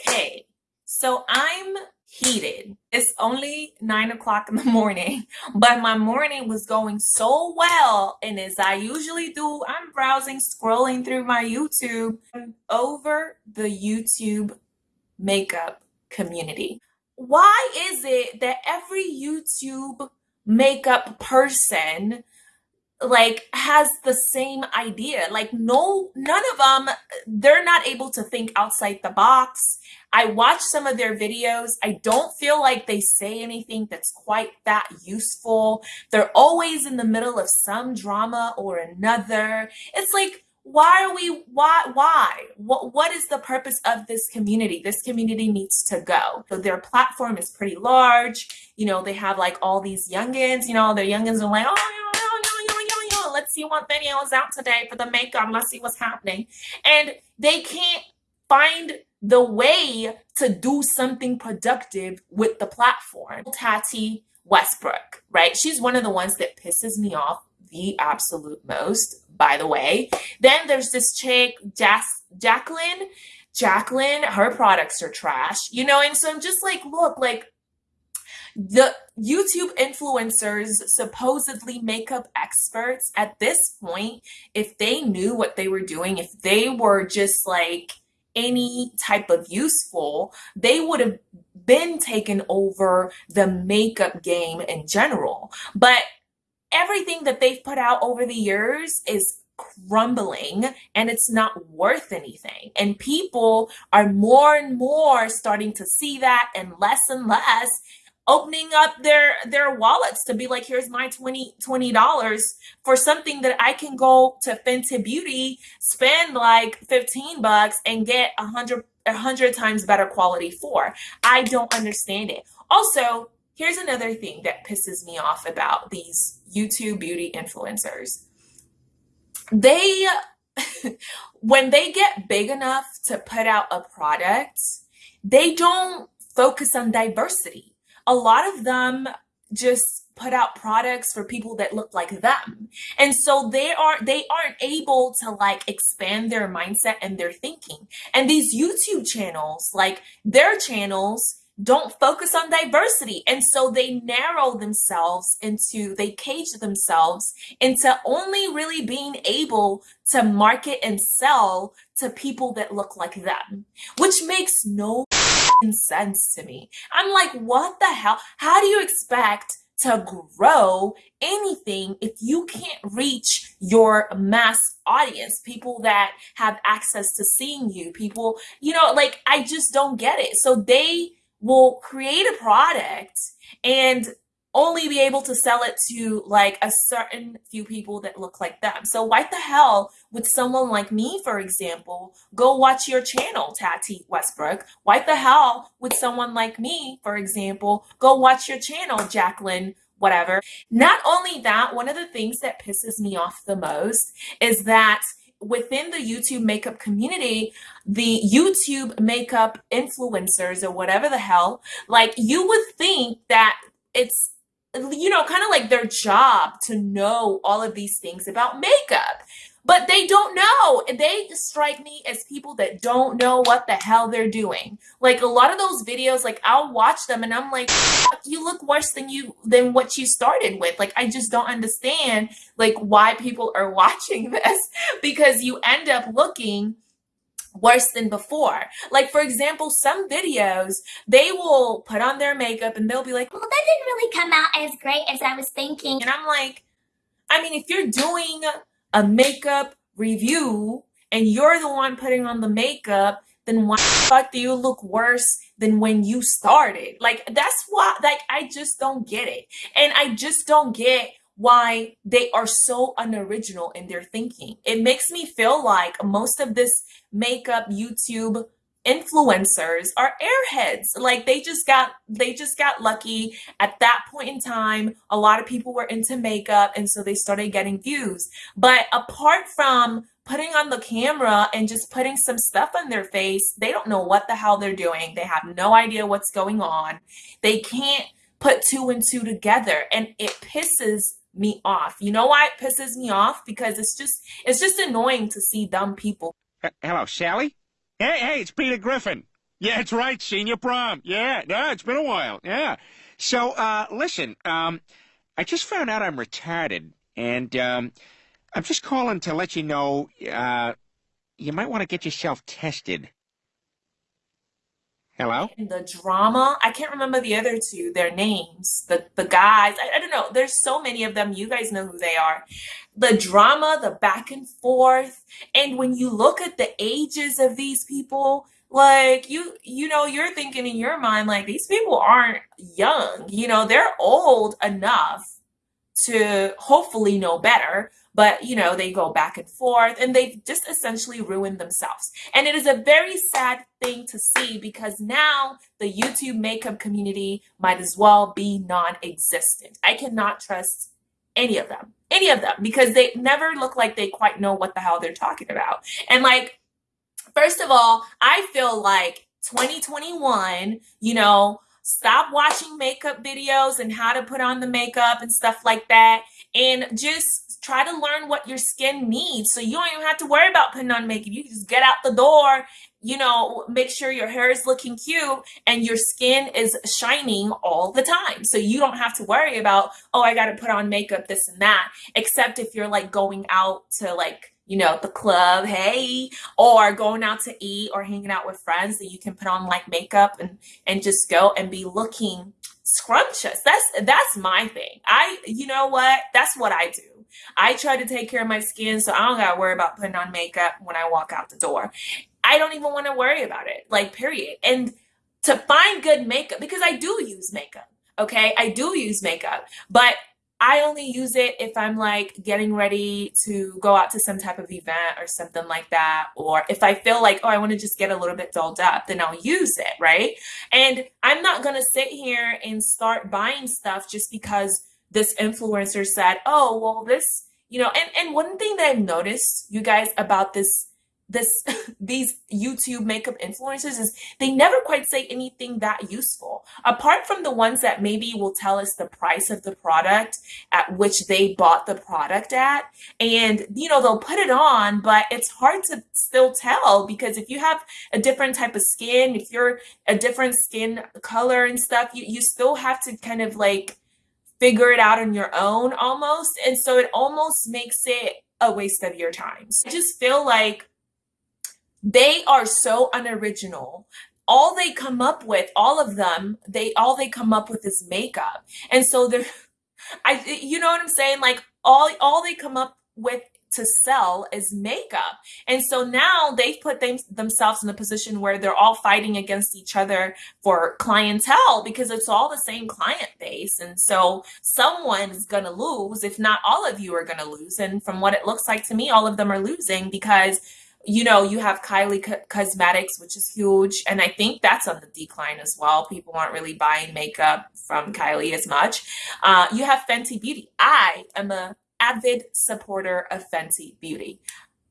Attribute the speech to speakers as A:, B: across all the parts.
A: Okay, so I'm heated. It's only nine o'clock in the morning, but my morning was going so well. And as I usually do, I'm browsing, scrolling through my YouTube over the YouTube makeup community. Why is it that every YouTube makeup person like has the same idea. Like no none of them they're not able to think outside the box. I watch some of their videos. I don't feel like they say anything that's quite that useful. They're always in the middle of some drama or another. It's like why are we why why? What what is the purpose of this community? This community needs to go. So their platform is pretty large. You know they have like all these youngins you know their youngins are like oh see what video is out today for the makeup. Let's see what's happening. And they can't find the way to do something productive with the platform. Tati Westbrook, right? She's one of the ones that pisses me off the absolute most, by the way. Then there's this chick, Jas- Jacqueline. Jaclyn, her products are trash, you know, and so I'm just like, look, like the YouTube influencers, supposedly makeup experts, at this point, if they knew what they were doing, if they were just like any type of useful, they would have been taken over the makeup game in general. But everything that they've put out over the years is crumbling and it's not worth anything. And people are more and more starting to see that and less and less opening up their their wallets to be like here's my 20 dollars for something that i can go to fenty beauty spend like 15 bucks and get a hundred a hundred times better quality for. I don't understand it. Also here's another thing that pisses me off about these youtube beauty influencers. They when they get big enough to put out a product they don't focus on diversity a lot of them just put out products for people that look like them. And so they are they aren't able to like expand their mindset and their thinking. And these YouTube channels, like their channels don't focus on diversity. And so they narrow themselves into, they cage themselves into only really being able to market and sell to people that look like them, which makes no sense to me. I'm like, what the hell? How do you expect to grow anything if you can't reach your mass audience, people that have access to seeing you, people, you know, like I just don't get it. So they will create a product and only be able to sell it to like a certain few people that look like them. So why the hell would someone like me, for example, go watch your channel, Tati Westbrook? Why the hell would someone like me, for example, go watch your channel, Jacqueline whatever. Not only that, one of the things that pisses me off the most is that within the YouTube makeup community, the YouTube makeup influencers or whatever the hell, like you would think that it's you know, kind of like their job to know all of these things about makeup. But they don't know. They strike me as people that don't know what the hell they're doing. Like a lot of those videos, like I'll watch them and I'm like, you look worse than you than what you started with. Like I just don't understand like why people are watching this because you end up looking worse than before. Like, for example, some videos, they will put on their makeup and they'll be like,
B: well, that didn't really come out as great as I was thinking.
A: And I'm like, I mean, if you're doing a makeup review and you're the one putting on the makeup, then why the fuck do you look worse than when you started? Like, that's why, like, I just don't get it. And I just don't get why they are so unoriginal in their thinking. It makes me feel like most of this makeup YouTube influencers are airheads. Like they just got they just got lucky. At that point in time a lot of people were into makeup and so they started getting views. But apart from putting on the camera and just putting some stuff on their face they don't know what the hell they're doing. They have no idea what's going on. They can't put two and two together and it pisses me off. You know why it pisses me off? Because it's just it's just annoying to see dumb people.
C: H hello, Sally? Hey, hey, it's Peter Griffin. Yeah, it's right. Senior prom. Yeah, yeah, it's been a while. Yeah. So, uh, listen, um, I just found out I'm retarded, and um, I'm just calling to let you know uh, you might want to get yourself tested. Hello?
A: And the drama, I can't remember the other two, their names, the the guys. I, I don't know. There's so many of them. You guys know who they are. The drama, the back and forth, and when you look at the ages of these people, like you you know, you're thinking in your mind like these people aren't young. You know, they're old enough to hopefully know better but you know they go back and forth and they've just essentially ruined themselves. And it is a very sad thing to see because now the youtube makeup community might as well be non-existent. I cannot trust any of them any of them because they never look like they quite know what the hell they're talking about. And like first of all i feel like 2021 you know stop watching makeup videos and how to put on the makeup and stuff like that. And just try to learn what your skin needs. So you don't even have to worry about putting on makeup. You just get out the door you know make sure your hair is looking cute and your skin is shining all the time. So you don't have to worry about oh i got to put on makeup this and that except if you're like going out to like you know, the club, hey, or going out to eat or hanging out with friends that you can put on like makeup and and just go and be looking scrumptious. That's that's my thing. I you know what? That's what I do. I try to take care of my skin so I don't gotta worry about putting on makeup when I walk out the door. I don't even want to worry about it. Like period. And to find good makeup because I do use makeup. Okay, I do use makeup, but I only use it if I'm like getting ready to go out to some type of event or something like that. Or if I feel like, oh, I want to just get a little bit dolled up, then I'll use it, right? And I'm not going to sit here and start buying stuff just because this influencer said, oh, well, this, you know, and, and one thing that I've noticed, you guys, about this this these YouTube makeup influencers is they never quite say anything that useful. Apart from the ones that maybe will tell us the price of the product at which they bought the product at. And you know, they'll put it on, but it's hard to still tell because if you have a different type of skin, if you're a different skin color and stuff, you, you still have to kind of like figure it out on your own almost. And so it almost makes it a waste of your time. So I just feel like they are so unoriginal. All they come up with all of them they all they come up with is makeup. And so they're i you know what i'm saying? Like all all they come up with to sell is makeup. And so now they've put them, themselves in a position where they're all fighting against each other for clientele because it's all the same client base. And so someone is gonna lose if not all of you are gonna lose. And from what it looks like to me all of them are losing because you know, you have Kylie Co- Cosmetics, which is huge. And I think that's on the decline as well. People aren't really buying makeup from Kylie as much. Uh, you have Fenty Beauty. I am a avid supporter of Fenty Beauty.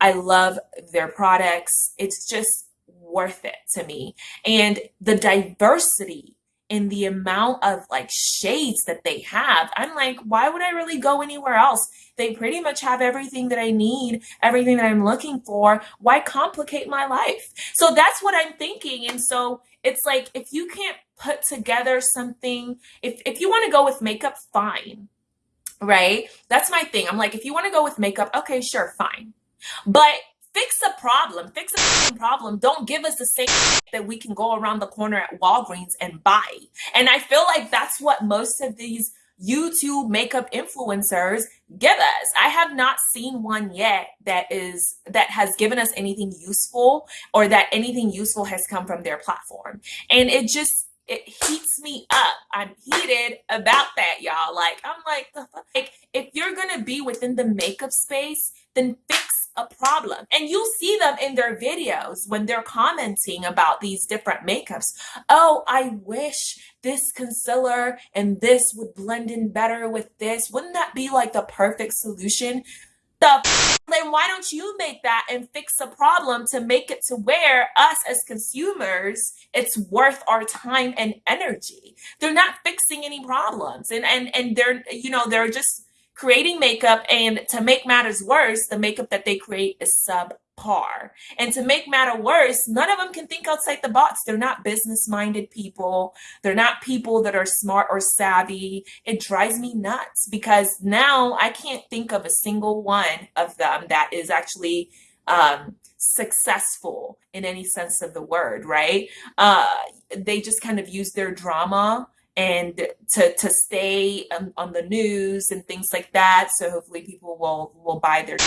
A: I love their products. It's just worth it to me. And the diversity in the amount of like shades that they have. I'm like, why would I really go anywhere else? They pretty much have everything that I need, everything that I'm looking for. Why complicate my life? So that's what I'm thinking. And so it's like, if you can't put together something, if, if you want to go with makeup, fine. Right? That's my thing. I'm like, if you want to go with makeup, okay, sure, fine. But fix a problem. Fix a problem. Don't give us the same that we can go around the corner at walgreens and buy. And i feel like that's what most of these youtube makeup influencers give us. I have not seen one yet that is that has given us anything useful or that anything useful has come from their platform. And it just it heats me up. I'm heated about that, y'all. Like, I'm like, like, if you're gonna be within the makeup space, then fix a problem. And you'll see them in their videos when they're commenting about these different makeups. Oh, I wish this concealer and this would blend in better with this. Wouldn't that be like the perfect solution? The then why don't you make that and fix the problem to make it to where us as consumers it's worth our time and energy they're not fixing any problems and and and they're you know they're just creating makeup and to make matters worse the makeup that they create is subpar. And to make matter worse, none of them can think outside the box. They're not business minded people. They're not people that are smart or savvy. It drives me nuts because now I can't think of a single one of them that is actually um, successful in any sense of the word, right? Uh, they just kind of use their drama and to to stay on, on the news and things like that. So hopefully people will will buy their.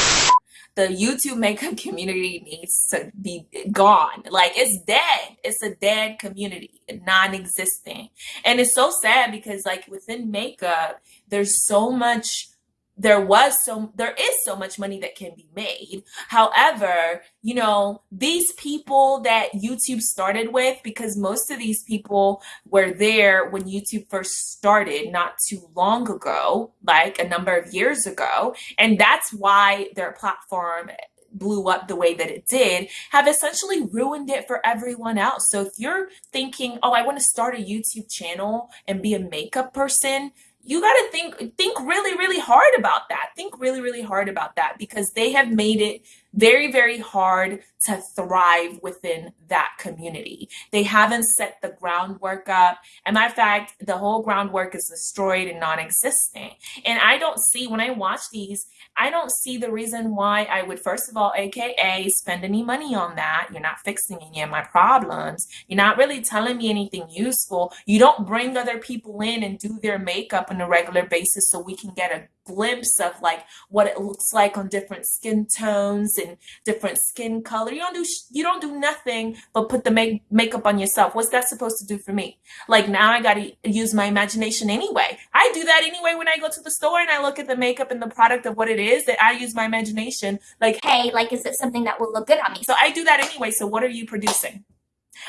A: The YouTube makeup community needs to be gone. Like it's dead. It's a dead community, non-existent. And it's so sad because like within makeup, there's so much there was so there is so much money that can be made however you know these people that youtube started with because most of these people were there when youtube first started not too long ago like a number of years ago and that's why their platform blew up the way that it did have essentially ruined it for everyone else. So if you're thinking, oh, I want to start a YouTube channel and be a makeup person, you got to think think really really hard about that. Think really really hard about that because they have made it very very hard to thrive within that community they haven't set the groundwork up and matter of fact the whole groundwork is destroyed and non-existent and i don't see when i watch these I don't see the reason why I would, first of all, AKA, spend any money on that. You're not fixing any of my problems. You're not really telling me anything useful. You don't bring other people in and do their makeup on a regular basis so we can get a glimpse of like what it looks like on different skin tones and different skin color. You don't do you don't do nothing but put the make, makeup on yourself. What's that supposed to do for me? Like now I got to use my imagination anyway. I do that anyway when I go to the store and I look at the makeup and the product of what it is that I use my imagination. Like,
B: hey, like is it something that will look good on me?
A: So I do that anyway. So what are you producing?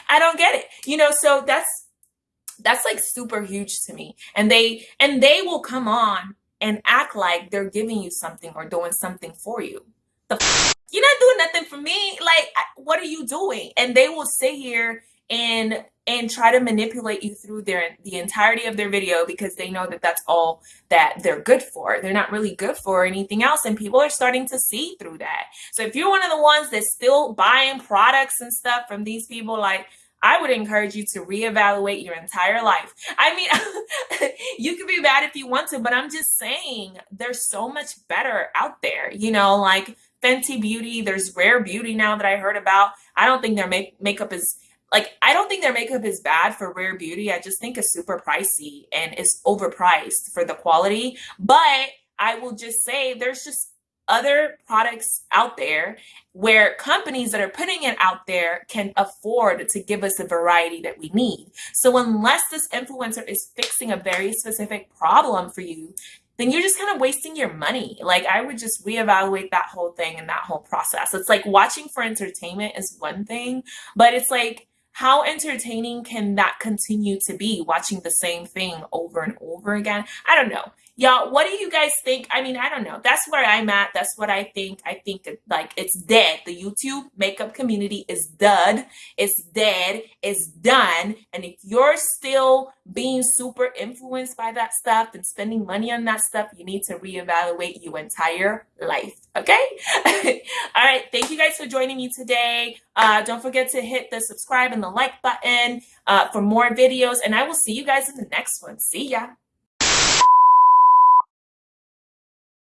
A: I don't get it. You know, so that's that's like super huge to me. And they and they will come on and act like they're giving you something or doing something for you. The f- you're not doing nothing for me. Like, what are you doing? And they will sit here and and try to manipulate you through their the entirety of their video because they know that that's all that they're good for. They're not really good for anything else and people are starting to see through that. So if you're one of the ones that's still buying products and stuff from these people like I would encourage you to reevaluate your entire life. I mean, you can be bad if you want to, but I'm just saying there's so much better out there. You know, like Fenty Beauty, there's Rare Beauty now that I heard about. I don't think their make- makeup is like I don't think their makeup is bad for Rare Beauty. I just think it's super pricey and it's overpriced for the quality. But I will just say there's just other products out there where companies that are putting it out there can afford to give us the variety that we need. So unless this influencer is fixing a very specific problem for you, then you're just kind of wasting your money. Like I would just reevaluate that whole thing and that whole process. It's like watching for entertainment is one thing, but it's like how entertaining can that continue to be watching the same thing over and over again? I don't know. Y'all, what do you guys think? I mean, I don't know. That's where I'm at. That's what I think. I think like it's dead. The YouTube makeup community is dead. It's dead. It's done. And if you're still being super influenced by that stuff and spending money on that stuff, you need to reevaluate your entire life. Okay? All right. Thank you guys for joining me today. Uh, don't forget to hit the subscribe and the like button uh, for more videos. And I will see you guys in the next one. See ya.